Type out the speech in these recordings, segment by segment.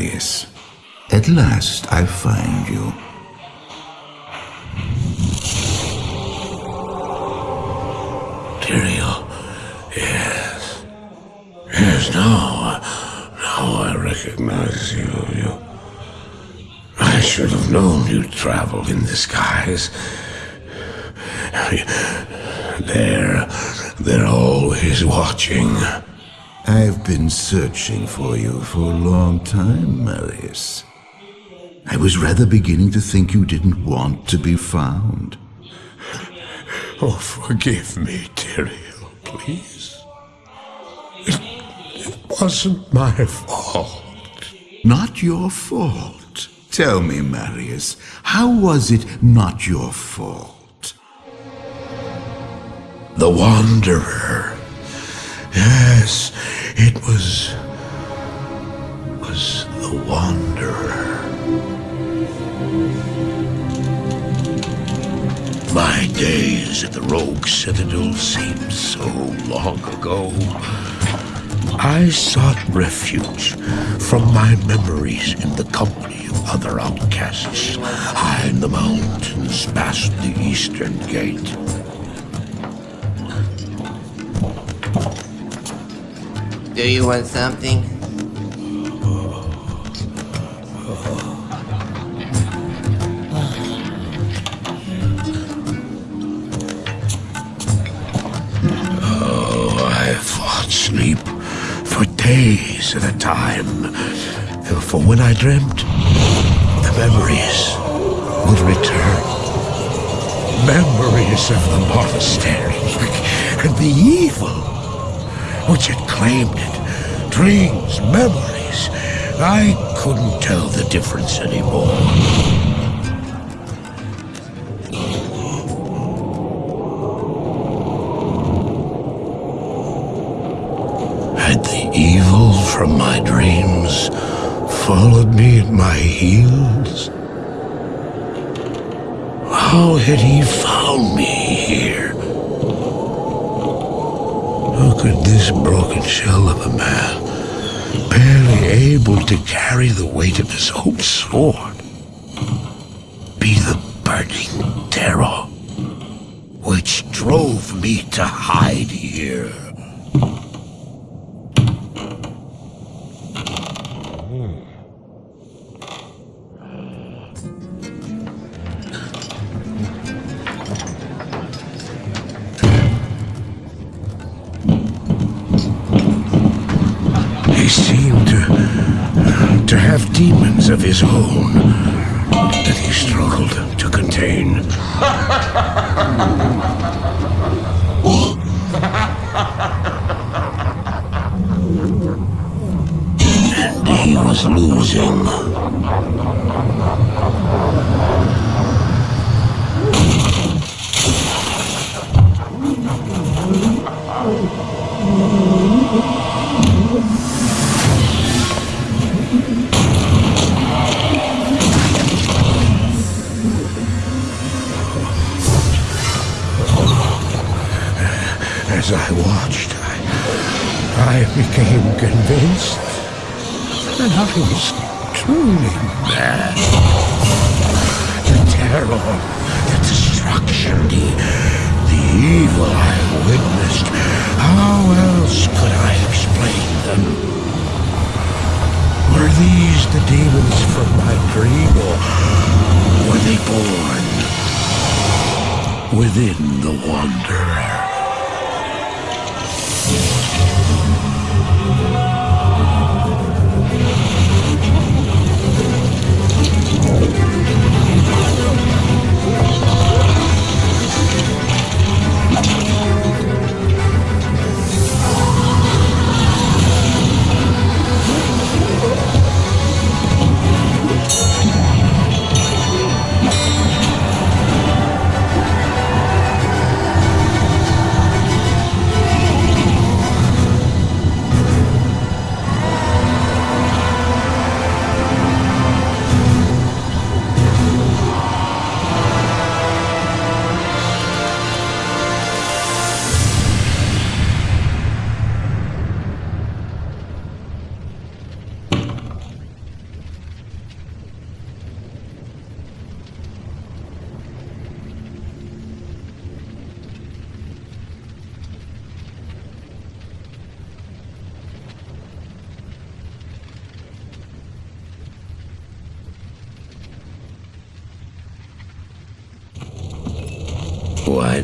So, at last I find you. Tyrael, yes. Yes, now, now I recognize you. You. I should have known you'd travel in disguise. They're, they're always watching. I've been searching for you for a long time, Marius. I was rather beginning to think you didn't want to be found. Oh, forgive me, Tyrael, please. It, it wasn't my fault. Not your fault. Tell me, Marius, how was it not your fault? The Wanderer. Yes, it was... was the Wanderer. My days at the Rogue Citadel seem so long ago. I sought refuge from my memories in the company of other outcasts, high in the mountains past the Eastern Gate. Do you want something? Oh, I fought sleep for days at a time. For when I dreamt, the memories would return. Memories of the monastery and the evil which had claimed it. Dreams, memories. I couldn't tell the difference anymore. Had the evil from my dreams followed me at my heels? How had he found me here? Could this broken shell of a man, barely able to carry the weight of his own sword, be the burning terror which drove me to hide demons of his own that he struggled to contain. And he was losing. I became convinced that I was truly mad. The terror, the destruction, the, the evil I witnessed. How else could I explain them? Were these the demons from my dream, or were they born within the Wanderer?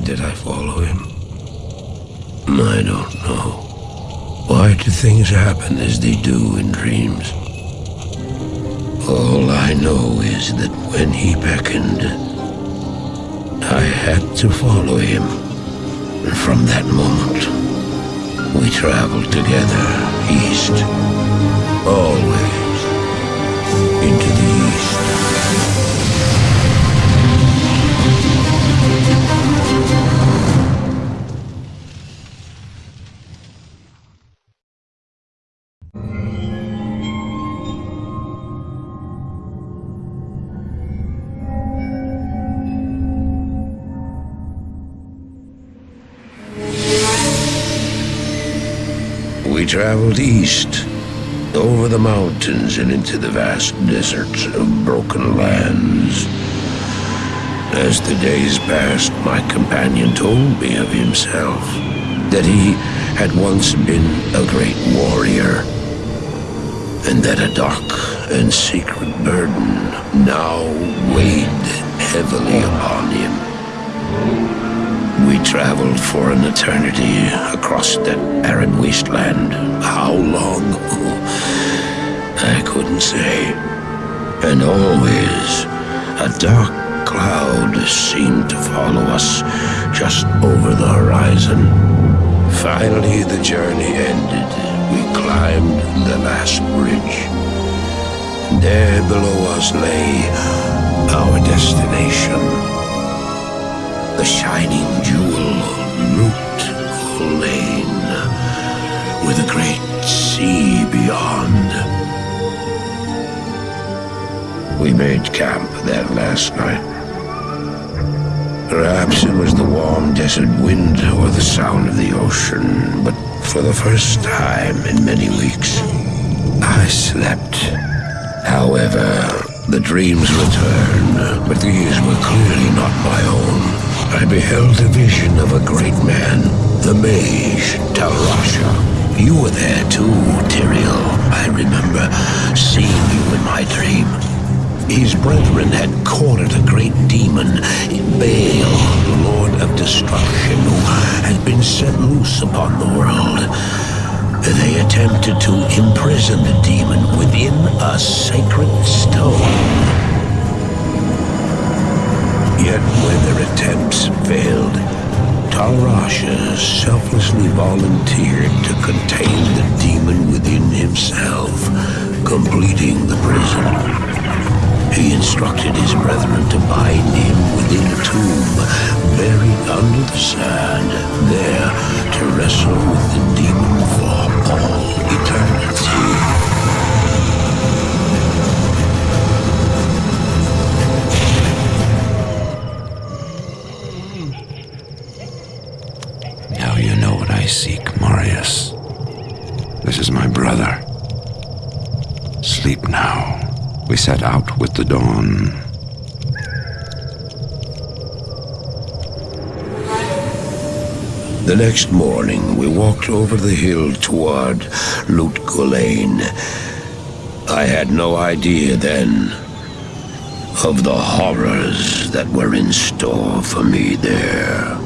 Did I follow him? I don't know. Why do things happen as they do in dreams? All I know is that when he beckoned, I had to follow him. And from that moment, we traveled together east. Always into the traveled east, over the mountains and into the vast deserts of broken lands. As the days passed, my companion told me of himself, that he had once been a great warrior, and that a dark and secret burden now weighed heavily upon him. We traveled for an eternity across that arid wasteland. How long? Oh, I couldn't say. And always, a dark cloud seemed to follow us just over the horizon. Finally, the journey ended. We climbed the last bridge. There below us lay our destination the shining jewel, Lut Gholein, with a great sea beyond. We made camp there last night. Perhaps it was the warm desert wind or the sound of the ocean, but for the first time in many weeks, I slept. However, the dreams returned, but these were clearly not my own. I beheld a vision of a great man, the mage Tal Rasha. You were there too, Tyrael. I remember seeing you in my dream. His brethren had cornered a great demon, Baal, the Lord of Destruction, who had been set loose upon the world. They attempted to imprison the demon within a sacred stone. Attempts failed, Tal Rasha selflessly volunteered to contain the demon within himself, completing the prison. He instructed his brethren to bind him within a tomb, buried under the sand, there to wrestle with the demon for all eternity. I seek, Marius. This is my brother. Sleep now. We set out with the dawn. The next morning, we walked over the hill toward Lut Gholein. I had no idea then of the horrors that were in store for me there.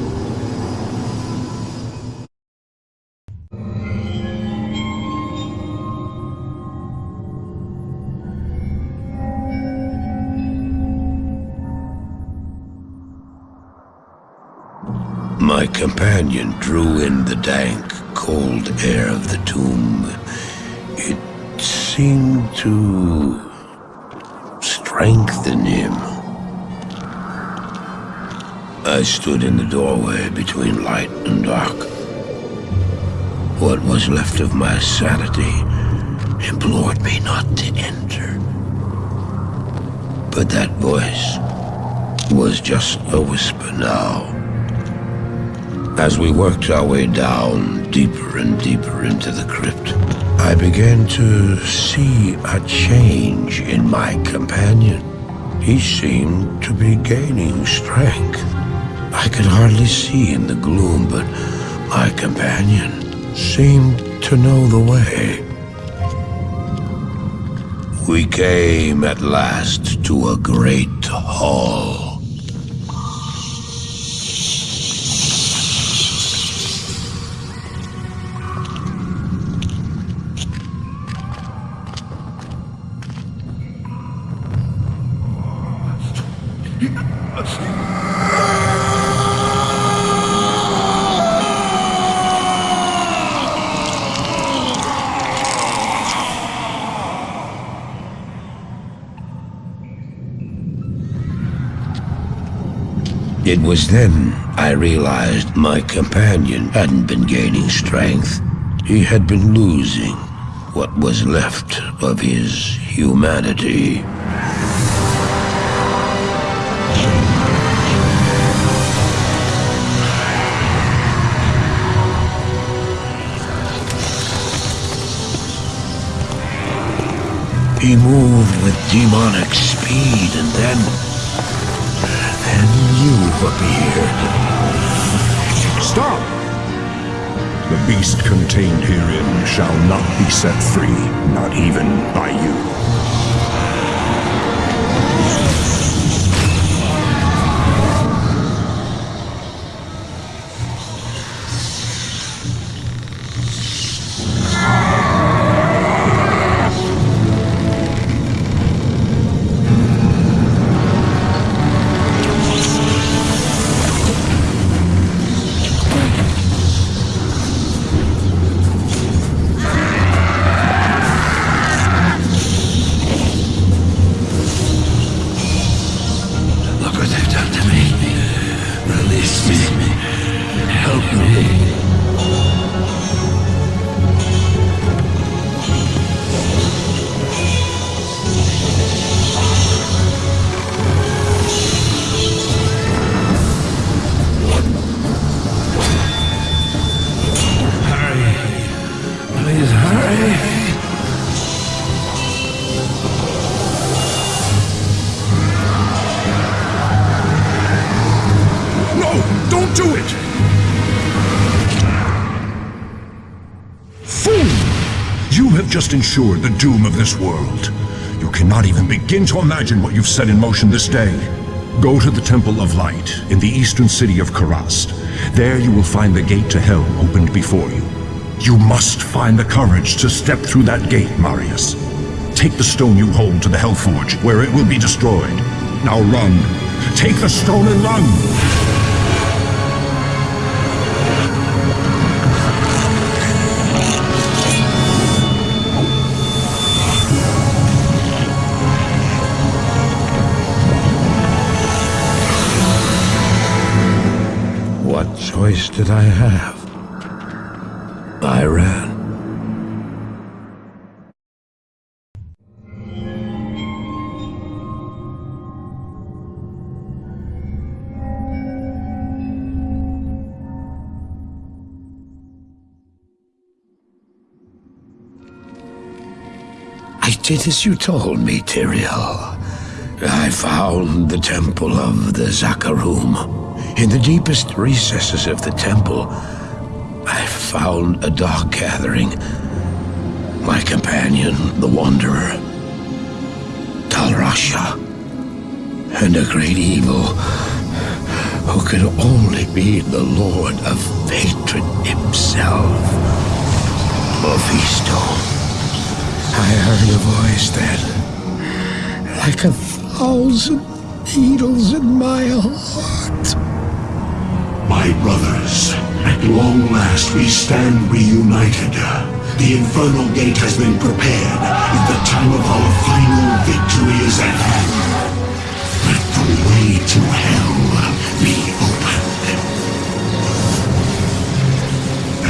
Companion drew in the dank, cold air of the tomb. It seemed to strengthen him. I stood in the doorway between light and dark. What was left of my sanity implored me not to enter. But that voice was just a whisper now. As we worked our way down, deeper and deeper into the crypt, I began to see a change in my companion. He seemed to be gaining strength. I could hardly see in the gloom, but my companion seemed to know the way. We came at last to a great hall. It was then I realized my companion hadn't been gaining strength. He had been losing what was left of his humanity. He moved with demonic speed and then... You appeared. Stop! The beast contained herein shall not be set free, not even by you. Ensured the doom of this world. You cannot even begin to imagine what you've set in motion this day. Go to the Temple of Light in the eastern city of Kurast. There you will find the gate to hell opened before you. You must find the courage to step through that gate, Marius. Take the stone you hold to the Hellforge, where it will be destroyed. Now run. Take the stone and run! Choice did I have? I ran. I did as you told me, Tyrael. I found the temple of the Zakarum. In the deepest recesses of the temple, I found a dark gathering. My companion, the Wanderer, Tal Rasha, and a great evil who could only be the Lord of Hatred himself, Mephisto. I heard a voice then, like a thousand needles in my heart. My brothers, at long last we stand reunited. The Infernal Gate has been prepared, and the time of our final victory is at hand. Let the way to hell be opened.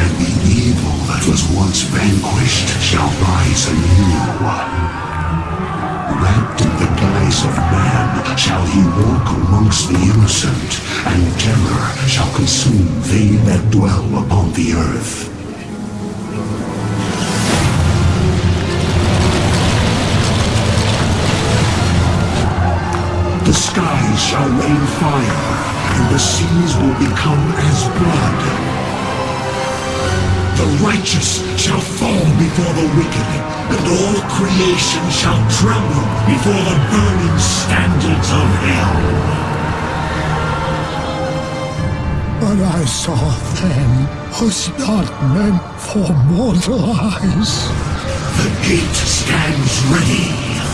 And the evil that was once vanquished shall rise anew. Wrapped in the guise of man shall he walk amongst the innocent, and terror shall consume they that dwell upon the earth. The skies shall rain fire, and the seas will become as blood. The righteous shall fall before the wicked, and all creation shall tremble before the burning standards of hell. What I saw then was not meant for mortal eyes. The gate stands ready.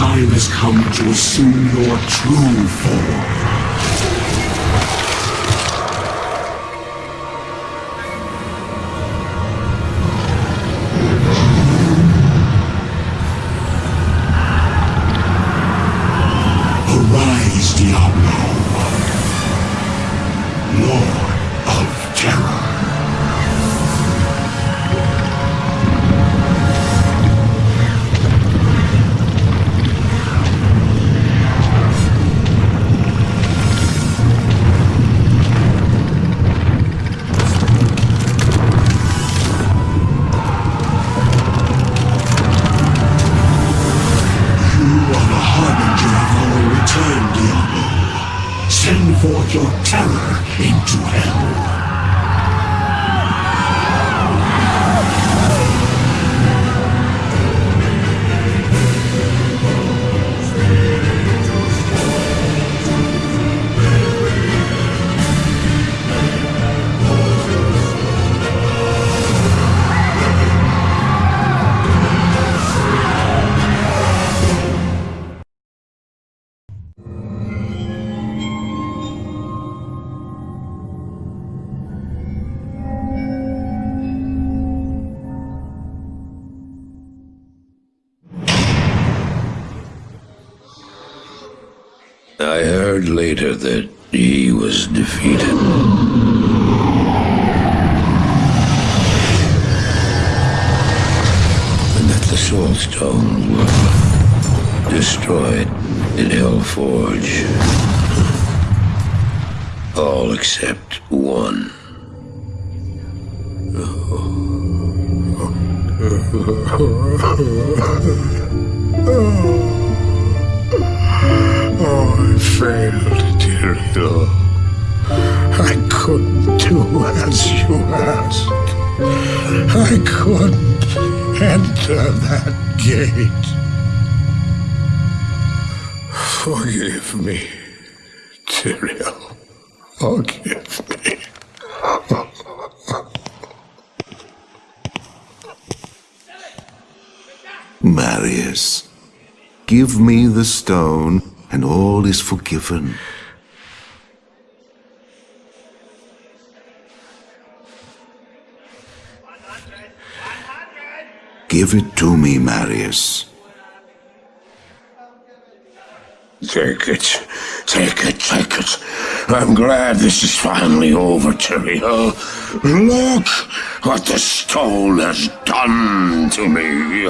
time has come to assume your true form. That he was defeated. And that the Soul Stones were destroyed in Hellforge. All except one. I failed, Tyrael. I couldn't do as you asked. I couldn't enter that gate. Forgive me, Tyrael. Forgive me. Marius, give me the stone, and all is forgiven. Give it to me, Marius. Take it. Take it, take it. I'm glad this is finally over, Tyrael. Uh, look what the stone has done to me.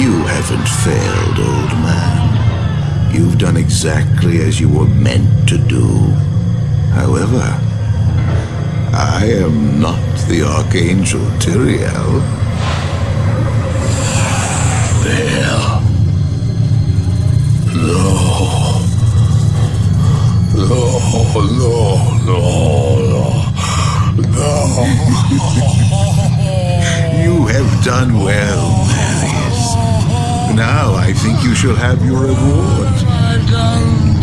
You haven't failed, old. You've done exactly as you were meant to do. However, I am not the Archangel Tyrael. There. No. No, no, no, no. You have done well, Marius. Now I think you shall have your reward. I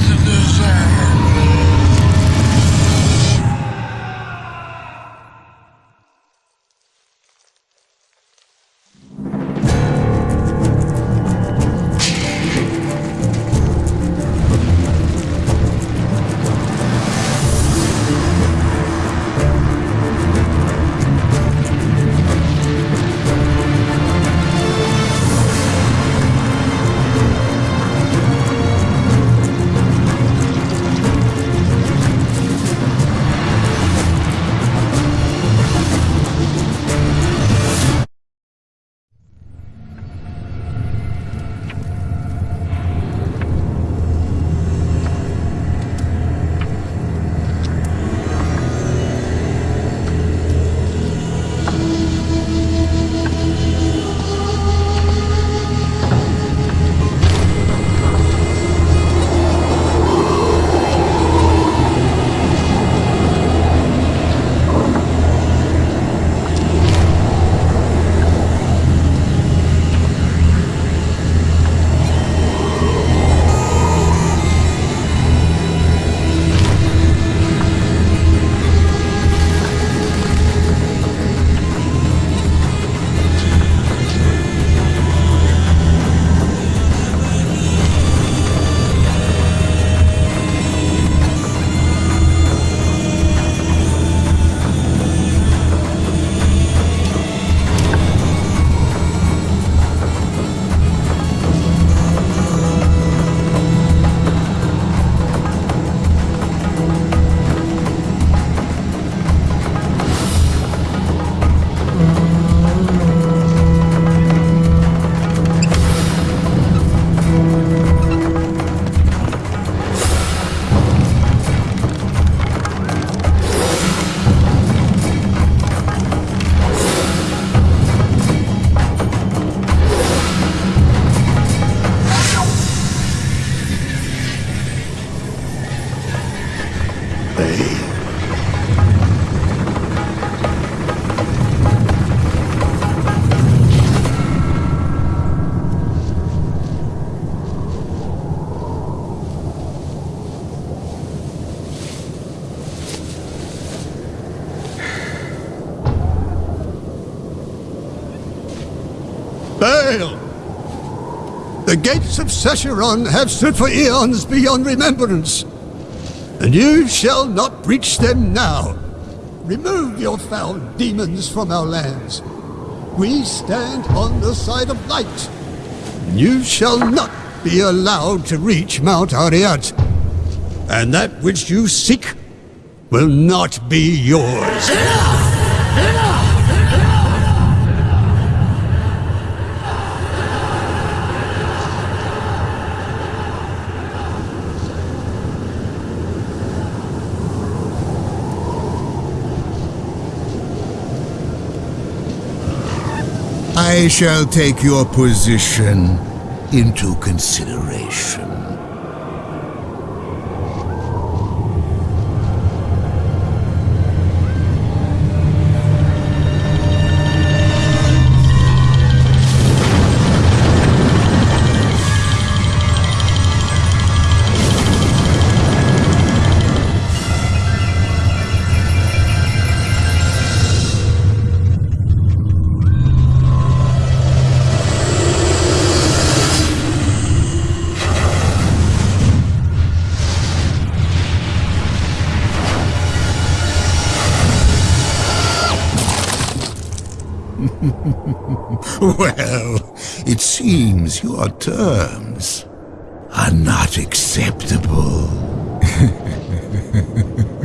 The gates of Sescheron have stood for eons beyond remembrance, and you shall not breach them now. Remove your foul demons from our lands. We stand on the side of light. And you shall not be allowed to reach Mount Arreat. And that which you seek will not be yours. I shall take your position into consideration. Well, it seems your terms are not acceptable.